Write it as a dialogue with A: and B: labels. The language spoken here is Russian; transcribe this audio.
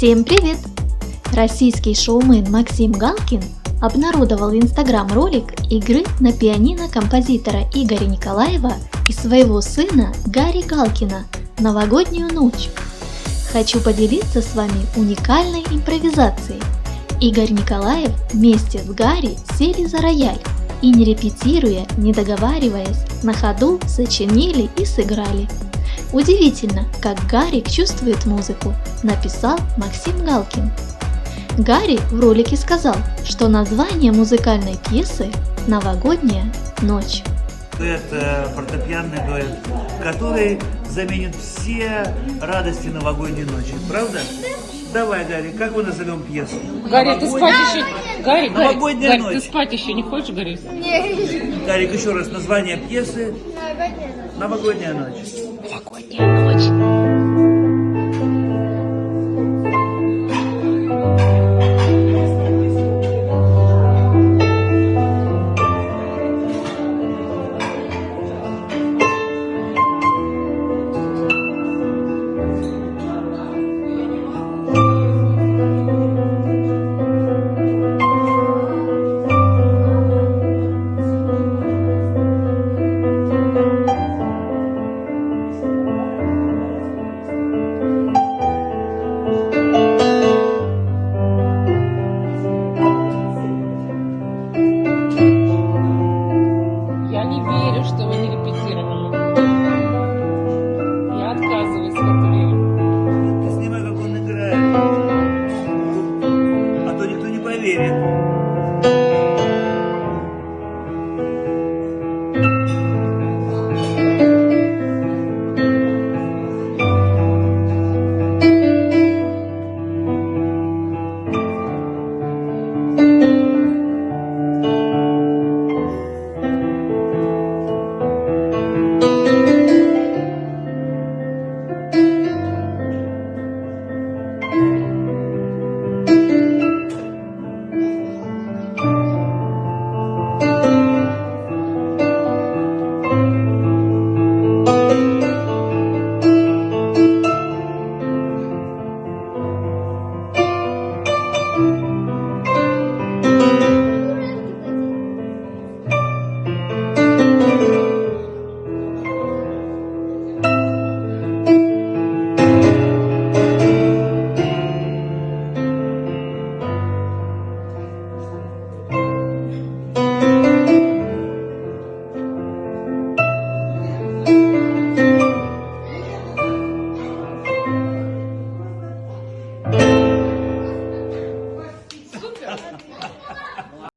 A: Всем привет! Российский шоумен Максим Галкин обнародовал в Инстаграм ролик игры на пианино композитора Игоря Николаева и своего сына Гарри Галкина «Новогоднюю ночь». Хочу поделиться с вами уникальной импровизацией. Игорь Николаев вместе с Гарри сели за рояль и не репетируя, не договариваясь, на ходу сочинили и сыграли. Удивительно, как Гарик чувствует музыку, написал Максим Галкин. Гарри в ролике сказал, что название музыкальной пьесы «Новогодняя ночь».
B: Это фортепианный дуэт, который заменит все радости новогодней ночи. Правда? Давай, Гарри, как мы назовем пьесу?
C: Гарри, ты спать еще... Гарри, Гарри,
B: Новогодняя
C: Гарри,
B: ночь.
C: ты спать еще не хочешь, Гарри?
B: Гарик, еще раз, название пьесы «Новогодняя ночь».
C: Новогодняя ночь. 过年了。Что вы не репетировали. Я отказываюсь в это.
B: Ты снимай, как он играет. А то никто не поверит.